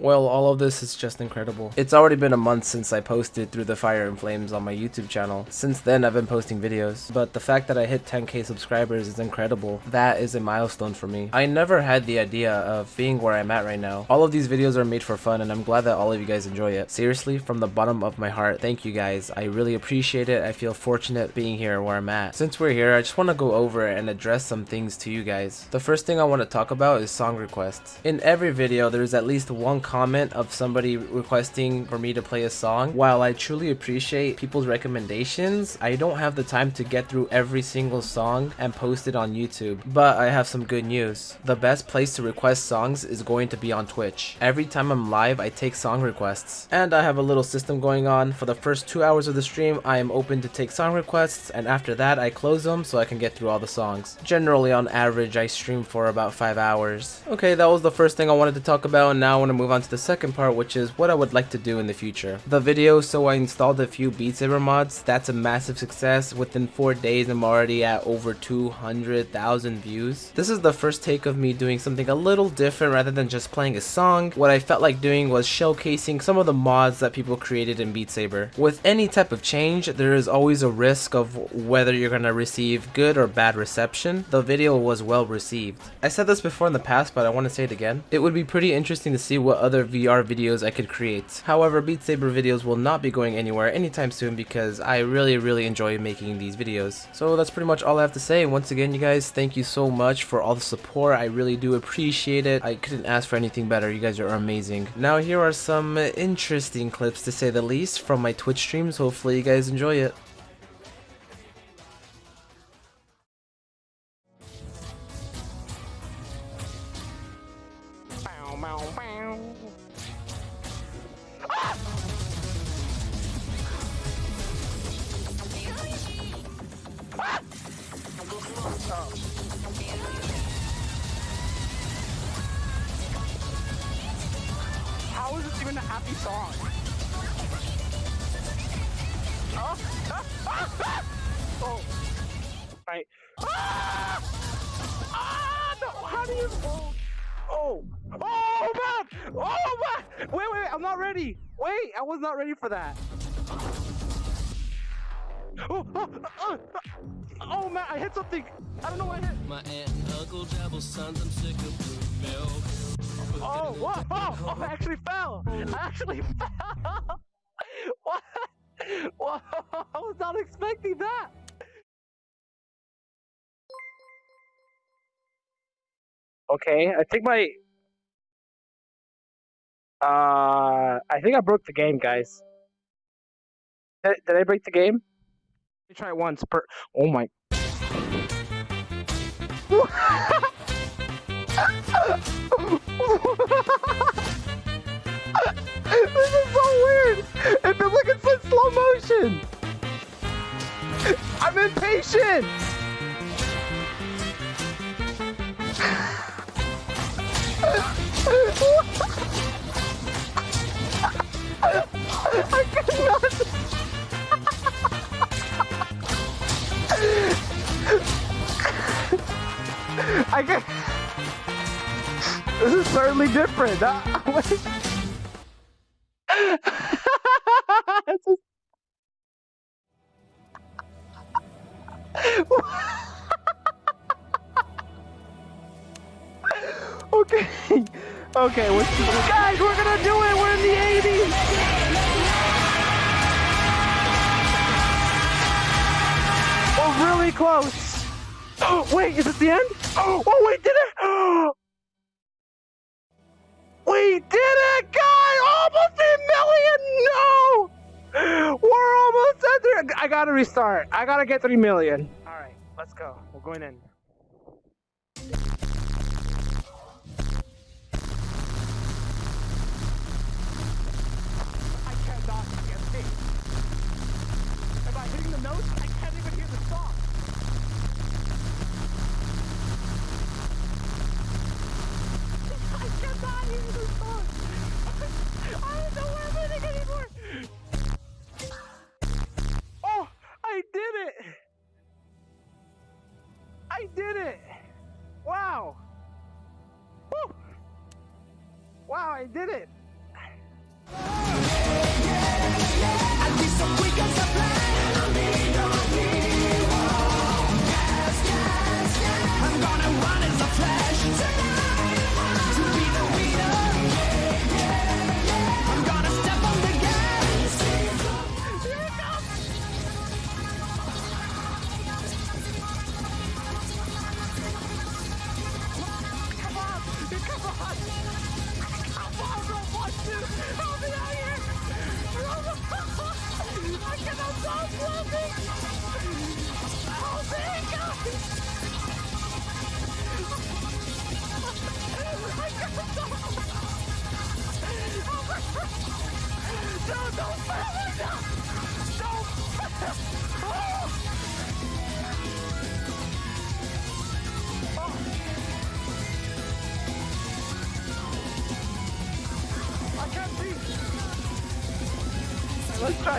Well, all of this is just incredible. It's already been a month since I posted Through the Fire and Flames on my YouTube channel. Since then, I've been posting videos, but the fact that I hit 10k subscribers is incredible. That is a milestone for me. I never had the idea of being where I'm at right now. All of these videos are made for fun, and I'm glad that all of you guys enjoy it. Seriously, from the bottom of my heart, thank you guys. I really appreciate it. I feel fortunate being here where I'm at. Since we're here, I just want to go over and address some things to you guys. The first thing I want to talk about is song requests. In every video, there's at least one comment of somebody requesting for me to play a song. While I truly appreciate people's recommendations, I don't have the time to get through every single song and post it on YouTube. But I have some good news. The best place to request songs is going to be on Twitch. Every time I'm live, I take song requests. And I have a little system going on. For the first two hours of the stream, I am open to take song requests, and after that, I close them so I can get through all the songs. Generally, on average, I stream for about 5 hours. Okay, that was the first thing I wanted to talk about, and now I want to move on to the second part, which is what I would like to do in the future. The video, so I installed a few Beat Saber mods. That's a massive success. Within 4 days, I'm already at over 200,000 views. This is the first take of me doing something a little different rather than just playing a song. What I felt like doing was showcasing some of the mods that people created in Beat Saber. With any type of change, there is always a risk of whether you're to receive good or bad reception. The video was well received. I said this before in the past, but I want to say it again. It would be pretty interesting to see what other VR videos I could create. However, Beat Saber videos will not be going anywhere anytime soon because I really, really enjoy making these videos. So that's pretty much all I have to say. Once again, you guys, thank you so much for all the support. I really do appreciate it. I couldn't ask for anything better. You guys are amazing. Now, here are some interesting clips to say the least from my Twitch streams. Hopefully you guys enjoy it. How is this even a happy song? Oh, ah, ah, ah! oh. Right. Ah! Ah! No, how do you? Oh, oh, oh! Oh, man! Wait, wait, wait, I'm not ready. Wait, I was not ready for that. Oh, oh, oh, oh, man, I hit something. I don't know what I hit. My aunt and uncle dabble sons, I'm sick of blue milk. Oh, whoa, oh, oh, I actually fell. I actually fell. what? Whoa, I was not expecting that. Okay, I think my. Uh, I think I broke the game, guys. Did, did I break the game? Let me try it once per. Oh my. this is so weird. It feels like it's in slow motion. I'm impatient. I cannot. I can. This is certainly different. Uh. Just- okay. Okay, what's guys? We're gonna do it. We're in the 80s. We're close. Oh, wait, is it the end? Oh, we did it! We did it, guys! Almost a million! No! We're almost at there. I gotta restart. I gotta get three million. All right, let's go. We're going in. I cannot get paid. Am I hitting the notes? I can't even hear the song. I did it. Wow. Woo. Wow, I did it.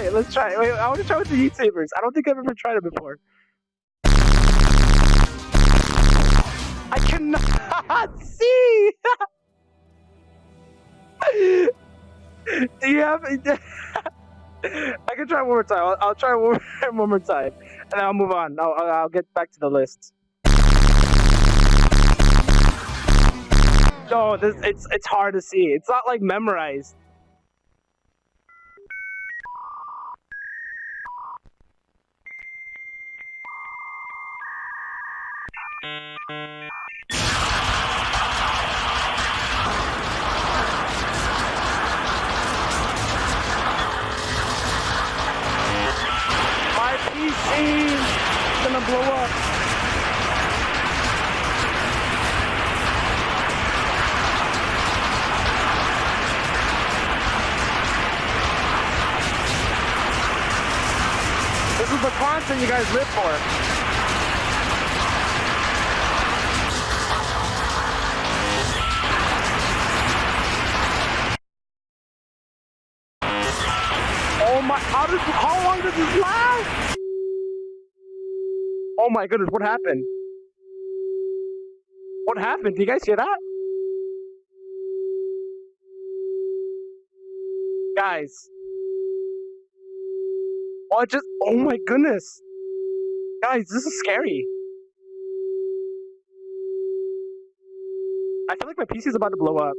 Try it, let's try it. Wait, I want to try with the Heat Sabers. I don't think I've ever tried it before. I cannot see! Do you have? I can try one more time. I'll, I'll try one, one more time, and I'll move on. I'll, I'll, get back to the list. No, this it's it's hard to see. It's not like memorized. Gonna blow up. This is the content you guys live for. Oh my! How? How long does this last? Oh my goodness! What happened? What happened? Do you guys hear that? Guys. Oh, just. Oh my goodness. Guys, this is scary. I feel like my PC is about to blow up.